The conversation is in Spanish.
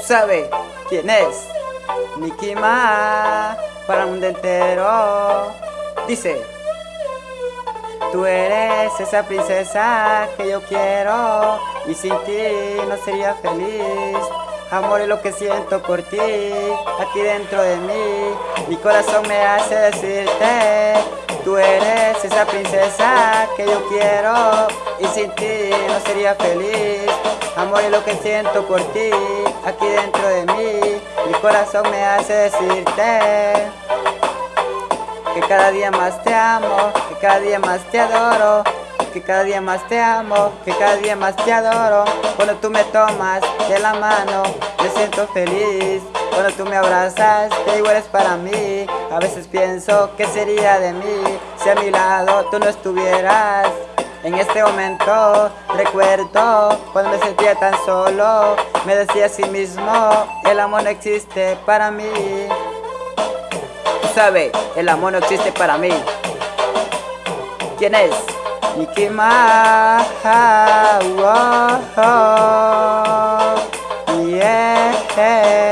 sabes quién es? Mickey Ma para mundo entero. Dice, tú eres esa princesa que yo quiero y sin ti no sería feliz. Amor es lo que siento por ti, aquí dentro de mí. Mi corazón me hace decirte, esa princesa que yo quiero y sin ti no sería feliz. Amor es lo que siento por ti, aquí dentro de mí. Mi corazón me hace decirte que cada día más te amo, que cada día más te adoro, que cada día más te amo, que cada día más te adoro. Cuando tú me tomas de la mano, me siento feliz. Cuando tú me abrazas, te digo eres para mí. A veces pienso que sería de mí si a mi lado tú no estuvieras. En este momento recuerdo cuando me sentía tan solo, me decía a sí mismo, el amor no existe para mí. Tú sabes, el amor no existe para mí. ¿Quién es? Yeah.